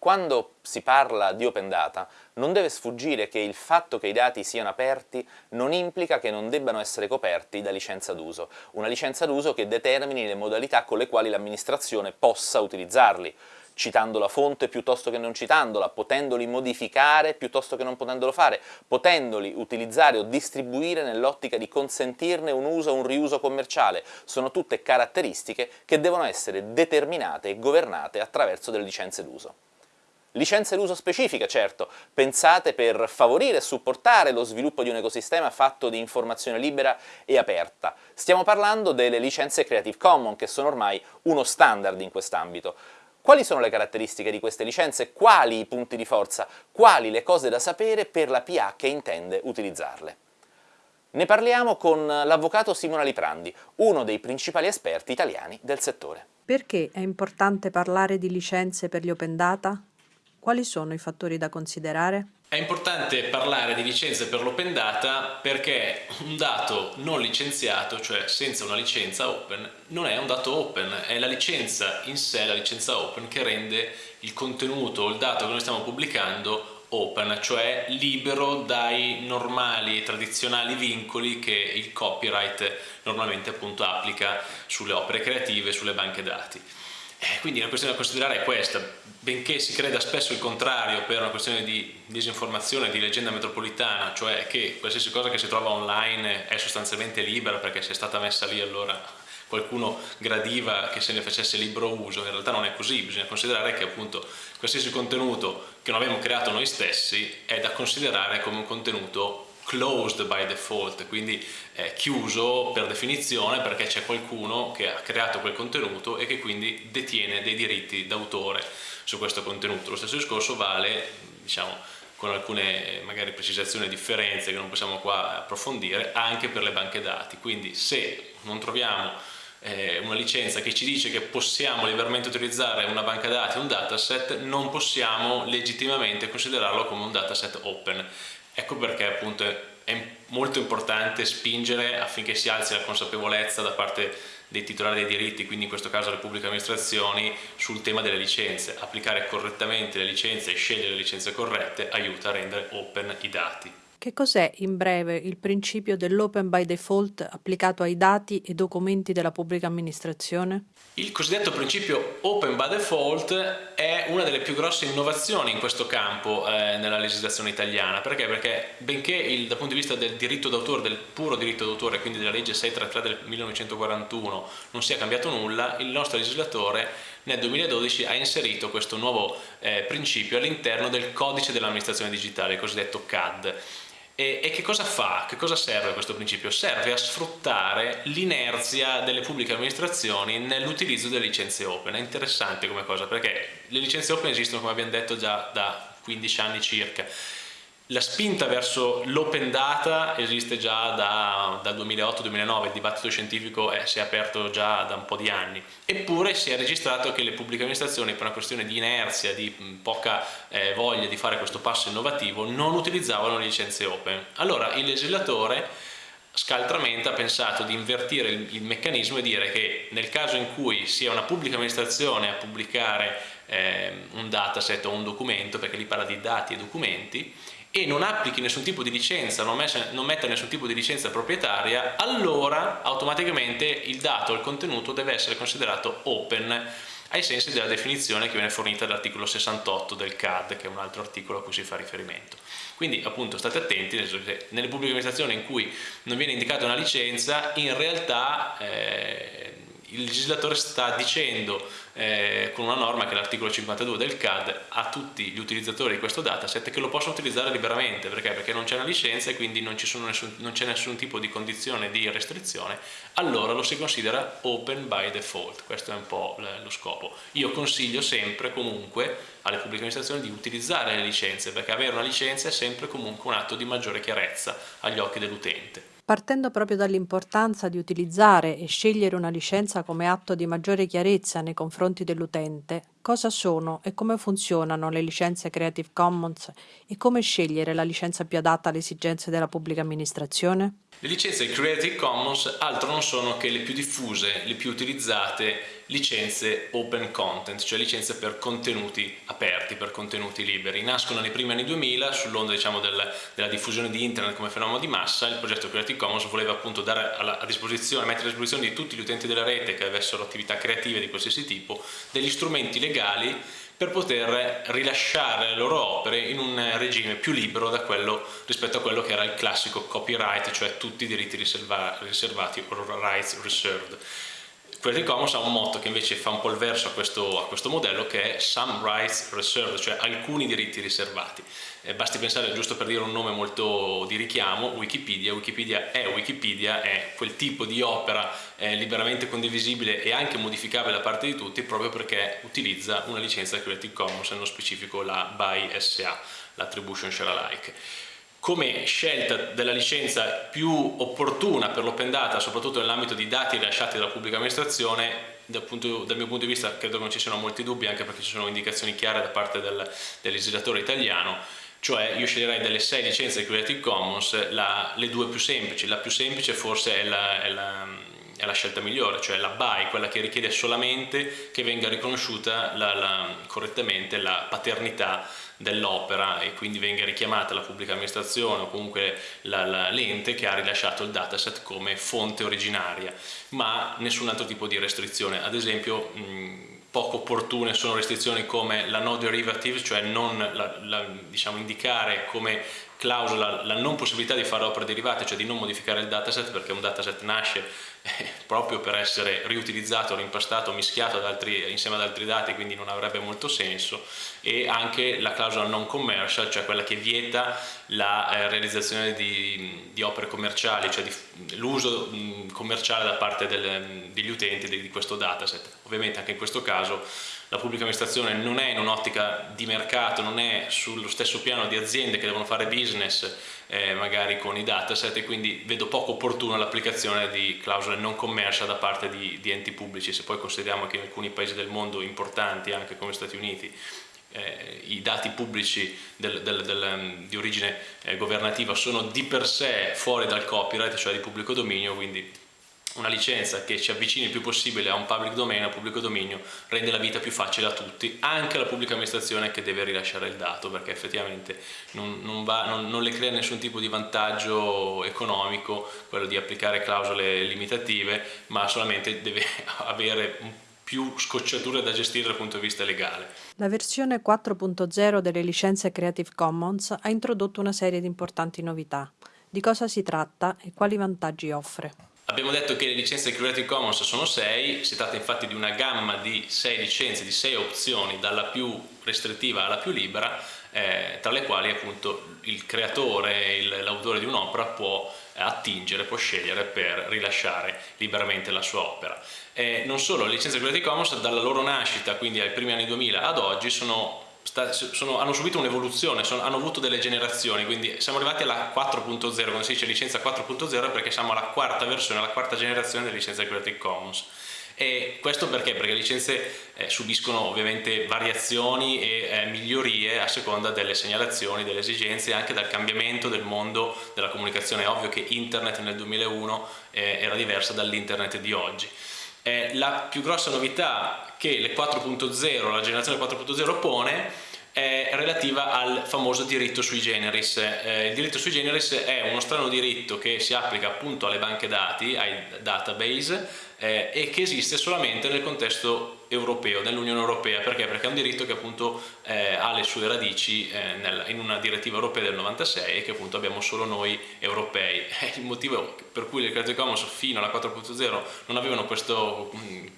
Quando si parla di open data non deve sfuggire che il fatto che i dati siano aperti non implica che non debbano essere coperti da licenza d'uso, una licenza d'uso che determini le modalità con le quali l'amministrazione possa utilizzarli citando la fonte piuttosto che non citandola, potendoli modificare piuttosto che non potendolo fare, potendoli utilizzare o distribuire nell'ottica di consentirne un uso o un riuso commerciale. Sono tutte caratteristiche che devono essere determinate e governate attraverso delle licenze d'uso. Licenze d'uso specifiche, certo, pensate per favorire e supportare lo sviluppo di un ecosistema fatto di informazione libera e aperta. Stiamo parlando delle licenze Creative Commons, che sono ormai uno standard in quest'ambito. Quali sono le caratteristiche di queste licenze? Quali i punti di forza? Quali le cose da sapere per la PA che intende utilizzarle? Ne parliamo con l'avvocato Simona Liprandi, uno dei principali esperti italiani del settore. Perché è importante parlare di licenze per gli open data? Quali sono i fattori da considerare? È importante parlare di licenze per l'open data perché un dato non licenziato, cioè senza una licenza open, non è un dato open, è la licenza in sé, la licenza open, che rende il contenuto o il dato che noi stiamo pubblicando open, cioè libero dai normali tradizionali vincoli che il copyright normalmente appunto applica sulle opere creative, sulle banche dati. Eh, quindi la questione da considerare è questa, benché si creda spesso il contrario per una questione di disinformazione, di leggenda metropolitana, cioè che qualsiasi cosa che si trova online è sostanzialmente libera perché se è stata messa lì allora qualcuno gradiva che se ne facesse libero uso, in realtà non è così, bisogna considerare che appunto qualsiasi contenuto che non abbiamo creato noi stessi è da considerare come un contenuto closed by default, quindi è chiuso per definizione perché c'è qualcuno che ha creato quel contenuto e che quindi detiene dei diritti d'autore su questo contenuto. Lo stesso discorso vale, diciamo, con alcune magari precisazioni e differenze che non possiamo qua approfondire, anche per le banche dati. Quindi se non troviamo eh, una licenza che ci dice che possiamo liberamente utilizzare una banca dati, un dataset, non possiamo legittimamente considerarlo come un dataset open Ecco perché appunto è molto importante spingere affinché si alzi la consapevolezza da parte dei titolari dei diritti, quindi in questo caso le pubbliche amministrazioni, sul tema delle licenze. Applicare correttamente le licenze e scegliere le licenze corrette aiuta a rendere open i dati. Che cos'è in breve il principio dell'open by default applicato ai dati e documenti della pubblica amministrazione? Il cosiddetto principio open by default è una delle più grosse innovazioni in questo campo eh, nella legislazione italiana. Perché? Perché benché il, dal punto di vista del diritto d'autore, del puro diritto d'autore, quindi della legge 633 del 1941, non sia cambiato nulla, il nostro legislatore nel 2012 ha inserito questo nuovo eh, principio all'interno del codice dell'amministrazione digitale, il cosiddetto CAD. E, e, che cosa fa? Che cosa serve questo principio? Serve a sfruttare l'inerzia delle pubbliche amministrazioni nell'utilizzo delle licenze open. È interessante come cosa perché le licenze open esistono, come abbiamo detto, già da 15 anni circa la spinta verso l'open data esiste già da, dal 2008-2009, il dibattito scientifico è, si è aperto già da un po' di anni, eppure si è registrato che le pubbliche amministrazioni per una questione di inerzia, di poca eh, voglia di fare questo passo innovativo, non utilizzavano le licenze open. Allora il legislatore scaltramente ha pensato di invertire il, il, meccanismo e dire che nel caso in cui sia una pubblica amministrazione a pubblicare eh, un dataset o un documento, perché lì parla di dati e documenti, e non applichi nessun tipo di licenza, non, non metta nessun tipo di licenza proprietaria, allora automaticamente il dato, il contenuto deve essere considerato open ai sensi della definizione che viene fornita dall'articolo 68 del CAD, che è un altro articolo a cui si fa riferimento. Quindi appunto state attenti, nelle pubbliche amministrazioni in cui non viene indicata una licenza, in realtà eh, il legislatore sta dicendo eh, con una norma che è l'articolo 52 del CAD a tutti gli utilizzatori di questo dataset che lo possono utilizzare liberamente. Perché? Perché non c'è una licenza e quindi non c'è nessun, nessun, tipo di condizione di restrizione. Allora lo si considera open by default. Questo è un po' lo scopo. Io consiglio sempre comunque alle pubbliche amministrazioni di utilizzare le licenze perché avere una licenza è sempre comunque un atto di maggiore chiarezza agli occhi dell'utente Partendo proprio dall'importanza di utilizzare e scegliere una licenza come atto di maggiore chiarezza nei confronti dell'utente, Cosa sono e come funzionano le licenze Creative Commons e come scegliere la licenza più adatta alle esigenze della pubblica amministrazione? Le licenze Creative Commons altro non sono che le più diffuse, le più utilizzate licenze open content, cioè licenze per contenuti aperti, per contenuti liberi. Nascono nei primi anni 2000 sull'onda diciamo, del, della diffusione di internet come fenomeno di massa, il progetto Creative Commons voleva appunto dare alla, a disposizione, mettere a disposizione di tutti gli utenti della rete che avessero attività creative di qualsiasi tipo, degli strumenti legali per poter rilasciare le loro opere in un regime più libero quello, rispetto a quello che era il classico copyright, cioè tutti i diritti riservati o rights reserved. Creative Commons ha un motto che invece fa un po' il verso a questo, a questo modello che è Some Rights Reserved, cioè alcuni diritti riservati. Eh, basti pensare, giusto per dire un nome molto di richiamo, Wikipedia. Wikipedia è Wikipedia, è quel tipo di opera eh, liberamente condivisibile e anche modificabile da parte di tutti proprio perché utilizza una licenza Creative Commons, nello specifico la BY SA, l'Attribution Share Alike come scelta della licenza più opportuna per l'open data, soprattutto nell'ambito di dati rilasciati dalla pubblica amministrazione, dal, punto, dal, mio punto di vista credo che non ci siano molti dubbi, anche perché ci sono indicazioni chiare da parte del, del legislatore italiano, cioè io sceglierei delle sei licenze di Creative Commons la, le due più semplici, la più semplice forse è la, è la, è la scelta migliore, cioè la BY, quella che richiede solamente che venga riconosciuta correttamente la paternità dell'opera e quindi venga richiamata la pubblica amministrazione o comunque l'ente che ha rilasciato il dataset come fonte originaria, ma nessun altro tipo di restrizione. Ad esempio mh, poco opportune sono restrizioni come la no derivative, cioè non la, la, diciamo, indicare come clausola la non possibilità di fare opere derivate, cioè di non modificare il dataset perché un dataset nasce eh, proprio per essere riutilizzato, rimpastato, mischiato ad altri, insieme ad altri dati, quindi non avrebbe molto senso, e anche la clausola non commercial, cioè quella che vieta la eh, realizzazione di, di, opere commerciali, cioè l'uso commerciale da parte del, degli utenti di, di questo dataset. Ovviamente anche in questo caso la pubblica amministrazione non è in un'ottica di mercato, non è sullo stesso piano di aziende che devono fare business eh, magari con i dataset e quindi vedo poco opportuna l'applicazione di clausole non commercial da parte di, di, enti pubblici, se poi consideriamo che in alcuni paesi del mondo importanti, anche come Stati Uniti, eh, i dati pubblici del, del, del, di origine eh, governativa sono di per sé fuori dal copyright, cioè di pubblico dominio, quindi una licenza che ci avvicini il più possibile a un public domain, a un pubblico dominio, rende la vita più facile a tutti, anche alla pubblica amministrazione che deve rilasciare il dato, perché effettivamente non, non, va, non, non le crea nessun tipo di vantaggio economico quello di applicare clausole limitative, ma solamente deve avere un più scocciature da gestire dal punto di vista legale. La versione 4.0 delle licenze Creative Commons ha introdotto una serie di importanti novità. Di cosa si tratta e quali vantaggi offre? Abbiamo detto che le licenze Creative Commons sono 6, si tratta infatti di una gamma di 6 licenze, di 6 opzioni, dalla più restrittiva alla più libera, eh, tra le quali appunto il creatore, l'autore di un'opera può attingere, può scegliere per rilasciare liberamente la sua opera. Eh, non solo, le licenze Creative Commons dalla loro nascita, quindi ai primi anni 2000 ad oggi, sono sono, hanno subito un'evoluzione, hanno avuto delle generazioni, quindi siamo arrivati alla 4.0, quando si dice licenza 4.0 perché siamo alla quarta versione, alla quarta generazione delle licenze Creative Commons. E questo perché? Perché le licenze eh, subiscono ovviamente variazioni e eh, migliorie a seconda delle segnalazioni, delle esigenze e anche dal cambiamento del mondo della comunicazione. È ovvio che internet nel 2001 eh, era diversa dall'internet di oggi. Eh, la più grossa novità che le 4.0, la generazione 4.0 pone è relativa al famoso diritto sui generis. Eh, il diritto sui generis è uno strano diritto che si applica appunto alle banche dati, ai database, eh, e che esiste solamente nel contesto europeo, nell'Unione Europea, perché? Perché è un diritto che appunto eh, ha le sue radici eh, nel, in una direttiva europea del 96 e che appunto abbiamo solo noi europei. Il motivo per cui le Creative Commons fino alla 4.0 non avevano questo,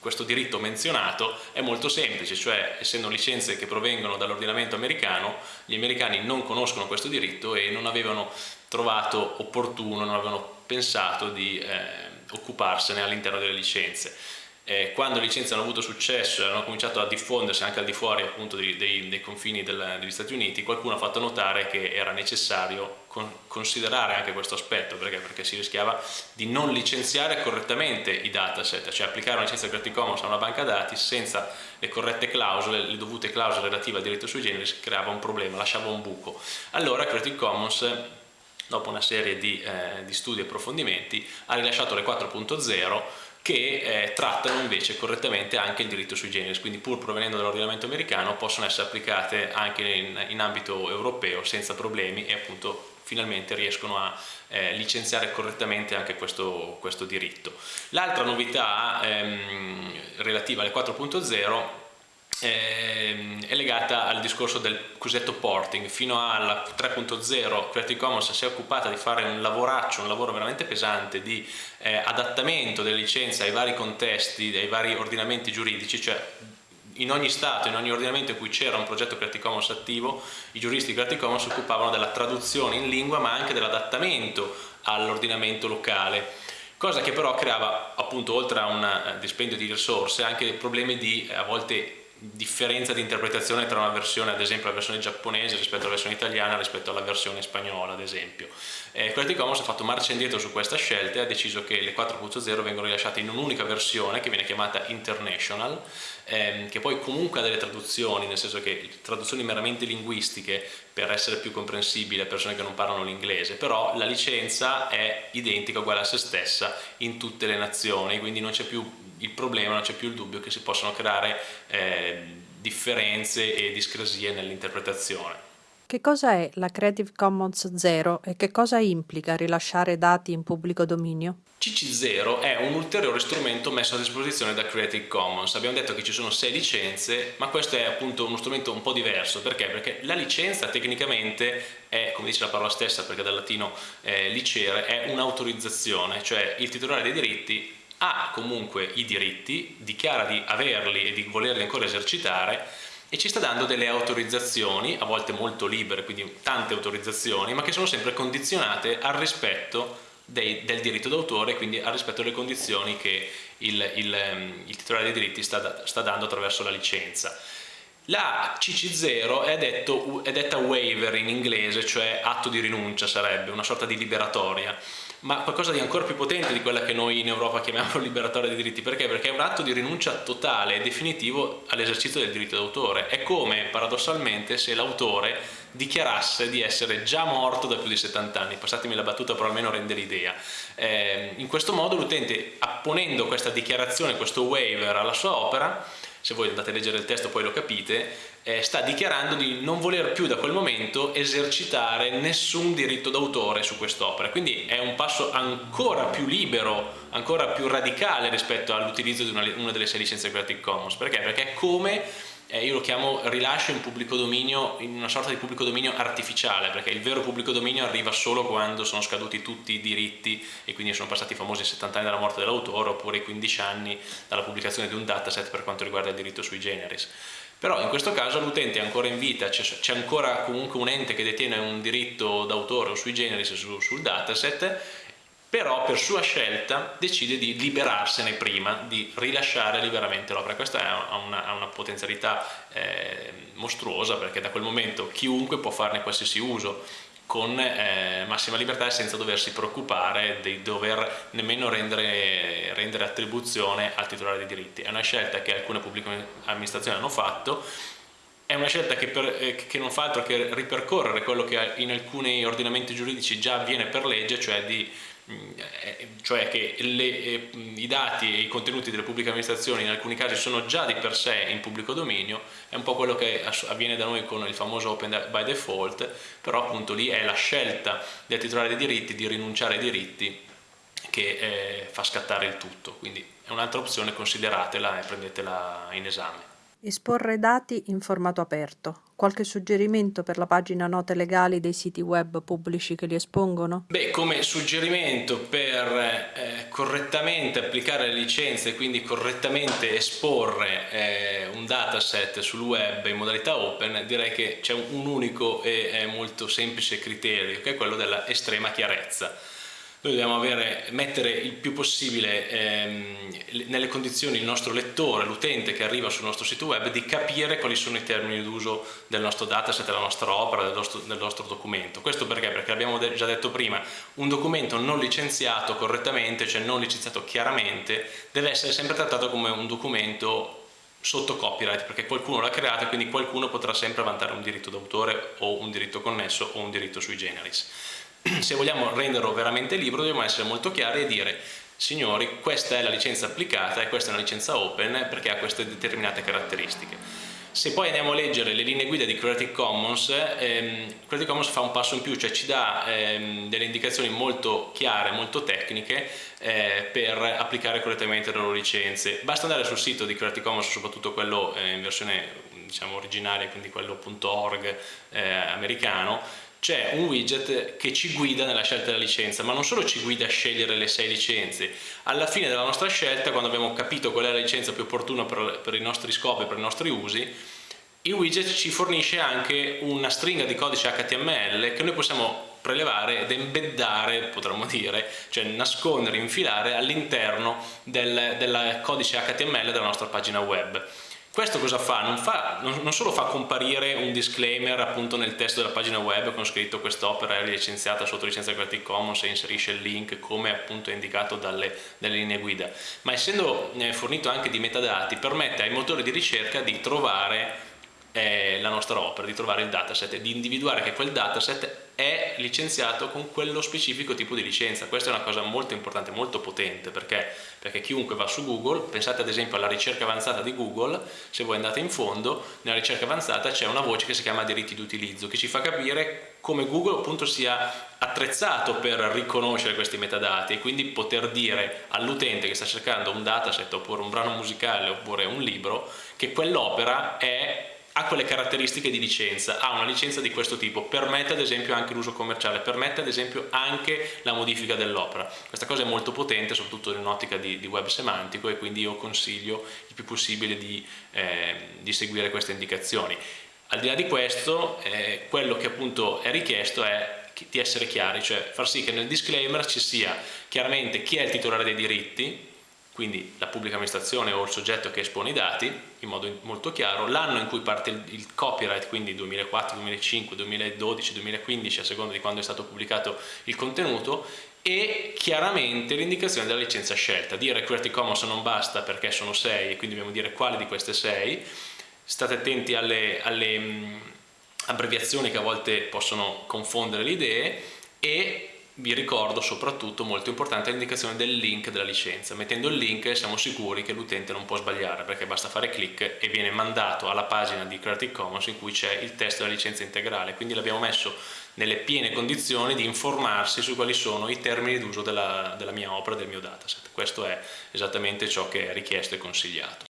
questo diritto menzionato è molto semplice, cioè essendo licenze che provengono dall'ordinamento americano, gli americani non conoscono questo diritto e non avevano trovato opportuno, non avevano pensato di eh, occuparsene all'interno delle licenze. Eh, quando le licenze hanno avuto successo e hanno cominciato a diffondersi anche al di fuori appunto dei, dei, dei confini del, degli Stati Uniti, qualcuno ha fatto notare che era necessario considerare anche questo aspetto, perché? perché si rischiava di non licenziare correttamente i dataset, cioè applicare una licenza Creative Commons a una banca dati senza le corrette clausole, le dovute clausole relative al diritto sui generis, creava un problema, lasciava un buco. Allora Creative Commons dopo una serie di, eh, di studi e approfondimenti, ha rilasciato le 4.0 che eh, trattano invece correttamente anche il diritto sui generis, quindi pur provenendo dall'ordinamento americano possono essere applicate anche in, in, ambito europeo senza problemi e appunto finalmente riescono a eh, licenziare correttamente anche questo, questo diritto. L'altra novità ehm, relativa alle 4.0 Ehm, è legata al discorso del cosiddetto porting. Fino alla 3.0 Creative Commons si è occupata di fare un lavoraccio, un lavoro veramente pesante di eh, adattamento delle licenze ai vari contesti, ai vari ordinamenti giuridici, cioè in ogni stato, in ogni ordinamento in cui c'era un progetto Creative Commons attivo, i giuristi di Creative Commons si occupavano della traduzione in lingua ma anche dell'adattamento all'ordinamento locale cosa che però creava appunto oltre a un dispendio di risorse anche problemi di a volte differenza di interpretazione tra una versione, ad esempio la versione giapponese rispetto alla versione italiana rispetto alla versione spagnola, ad esempio. Eh, Creative Commons ha fatto marcia indietro su questa scelta e ha deciso che le 4.0 vengono rilasciate in un'unica versione che viene chiamata International, ehm, che poi comunque ha delle traduzioni, nel senso che traduzioni meramente linguistiche per essere più comprensibile a persone che non parlano l'inglese, però la licenza è identica, uguale a se stessa in tutte le nazioni, quindi non c'è più il problema, non c'è più il dubbio che si possano creare eh, differenze e discrasie nell'interpretazione. Che cosa è la Creative Commons 0 e che cosa implica rilasciare dati in pubblico dominio? CC0 è un ulteriore strumento messo a disposizione da Creative Commons. Abbiamo detto che ci sono sei licenze, ma questo è appunto uno strumento un po' diverso. Perché? Perché la licenza tecnicamente è, come dice la parola stessa, perché dal latino eh, licere, è un'autorizzazione, cioè il titolare dei diritti ha comunque i diritti, dichiara di averli e di volerli ancora esercitare e ci sta dando delle autorizzazioni, a volte molto libere, quindi tante autorizzazioni, ma che sono sempre condizionate al rispetto dei, del diritto d'autore, quindi al rispetto delle condizioni che il, il, ehm, il titolare dei diritti sta, sta, dando attraverso la licenza. La CC0 è, detto, è detta waiver in inglese, cioè atto di rinuncia sarebbe, una sorta di liberatoria ma qualcosa di ancora più potente di quella che noi in Europa chiamiamo liberatoria dei diritti. Perché? Perché è un atto di rinuncia totale e definitivo all'esercizio del diritto d'autore. È come, paradossalmente, se l'autore dichiarasse di essere già morto da più di 70 anni. Passatemi la battuta per almeno rendere l'idea. Eh, in questo modo l'utente, apponendo questa dichiarazione, questo waiver alla sua opera, se voi andate a leggere il testo poi lo capite, eh, sta dichiarando di non voler più da quel momento esercitare nessun diritto d'autore su quest'opera. Quindi è un passo ancora più libero, ancora più radicale rispetto all'utilizzo di una, una delle sei licenze Creative Commons. Perché? Perché è come eh, io lo chiamo rilascio in pubblico dominio, in una sorta di pubblico dominio artificiale, perché il vero pubblico dominio arriva solo quando sono scaduti tutti i diritti e quindi sono passati i famosi 70 anni dalla morte dell'autore oppure i 15 anni dalla pubblicazione di un dataset per quanto riguarda il diritto sui generis. Però in questo caso l'utente è ancora in vita, c'è ancora comunque un ente che detiene un diritto d'autore o sui generis su, sul dataset però per sua scelta decide di liberarsene prima, di rilasciare liberamente l'opera. Questa ha una, una potenzialità eh, mostruosa perché da quel momento chiunque può farne qualsiasi uso con eh, massima libertà e senza doversi preoccupare di dover nemmeno rendere, rendere attribuzione al titolare dei diritti. È una scelta che alcune pubbliche amministrazioni hanno fatto è una scelta che, per, eh, che, non fa altro che ripercorrere quello che in alcuni ordinamenti giuridici già avviene per legge, cioè di cioè che le, eh, i dati e i contenuti delle pubbliche amministrazioni in alcuni casi sono già di per sé in pubblico dominio, è un po' quello che avviene da noi con il famoso open by default, però appunto lì è la scelta del titolare dei diritti di rinunciare ai diritti che eh, fa scattare il tutto, quindi è un'altra opzione, consideratela e prendetela in esame. Esporre dati in formato aperto. Qualche suggerimento per la pagina note legali dei siti web pubblici che li espongono? Beh, come suggerimento per eh, correttamente applicare le licenze e quindi correttamente esporre eh, un dataset sul web in modalità open, direi che c'è un unico e molto semplice criterio, che è quello della estrema chiarezza. Noi dobbiamo avere, mettere il più possibile ehm, nelle condizioni il nostro lettore, l'utente che arriva sul nostro sito web di capire quali sono i termini d'uso del nostro dataset, della nostra opera, del nostro, del nostro documento. Questo perché? Perché abbiamo già detto prima, un documento non licenziato correttamente, cioè non licenziato chiaramente, deve essere sempre trattato come un documento sotto copyright perché qualcuno l'ha creato e quindi qualcuno potrà sempre vantare un diritto d'autore o un diritto connesso o un diritto sui generis se vogliamo renderlo veramente libero dobbiamo essere molto chiari e dire signori questa è la licenza applicata e questa è una licenza open perché ha queste determinate caratteristiche se poi andiamo a leggere le linee guida di Creative Commons, ehm, Creative Commons fa un passo in più, cioè ci dà ehm, delle indicazioni molto chiare, molto tecniche eh, per applicare correttamente le loro licenze. Basta andare sul sito di Creative Commons, soprattutto quello eh, in versione diciamo, originale, quindi quello .org eh, americano, c'è un widget che ci guida nella scelta della licenza, ma non solo ci guida a scegliere le sei licenze, alla fine della nostra scelta, quando abbiamo capito qual è la licenza più opportuna per, per i nostri scopi, per i nostri usi, il widget ci fornisce anche una stringa di codice HTML che noi possiamo prelevare ed embeddare, potremmo dire, cioè nascondere, infilare all'interno del, del codice HTML della nostra pagina web. Questo cosa fa? Non, fa? non, solo fa comparire un disclaimer appunto nel testo della pagina web con scritto quest'opera è licenziata sotto licenza Creative Commons e inserisce il link come appunto indicato dalle, dalle linee guida, ma essendo eh, fornito anche di metadati permette ai motori di ricerca di trovare eh, la nostra opera, di trovare il dataset e di individuare che quel dataset è licenziato con quello specifico tipo di licenza. Questa è una cosa molto importante, molto potente, perché? Perché chiunque va su Google, pensate ad esempio alla ricerca avanzata di Google, se voi andate in fondo, nella ricerca avanzata c'è una voce che si chiama diritti d'utilizzo, che ci fa capire come Google appunto sia attrezzato per riconoscere questi metadati e quindi poter dire all'utente che sta cercando un dataset oppure un brano musicale oppure un libro che quell'opera è ha quelle caratteristiche di licenza, ha una licenza di questo tipo, permette ad esempio anche l'uso commerciale, permette ad esempio anche la modifica dell'opera. Questa cosa è molto potente, soprattutto in un'ottica di, di, web semantico e quindi io consiglio il più possibile di, eh, di seguire queste indicazioni. Al di là di questo, eh, quello che appunto è richiesto è di essere chiari, cioè far sì che nel disclaimer ci sia chiaramente chi è il titolare dei diritti, quindi la pubblica amministrazione o il soggetto che espone i dati in modo molto chiaro, l'anno in cui parte il, copyright, quindi 2004, 2005, 2012, 2015 a seconda di quando è stato pubblicato il contenuto e chiaramente l'indicazione della licenza scelta. Dire Creative Commons non basta perché sono sei e quindi dobbiamo dire quale di queste sei, state attenti alle, alle abbreviazioni che a volte possono confondere le idee e vi ricordo soprattutto molto importante l'indicazione del link della licenza. Mettendo il link siamo sicuri che l'utente non può sbagliare perché basta fare clic e viene mandato alla pagina di Creative Commons in cui c'è il testo della licenza integrale. Quindi l'abbiamo messo nelle piene condizioni di informarsi su quali sono i termini d'uso della, della mia opera, del mio dataset. Questo è esattamente ciò che è richiesto e consigliato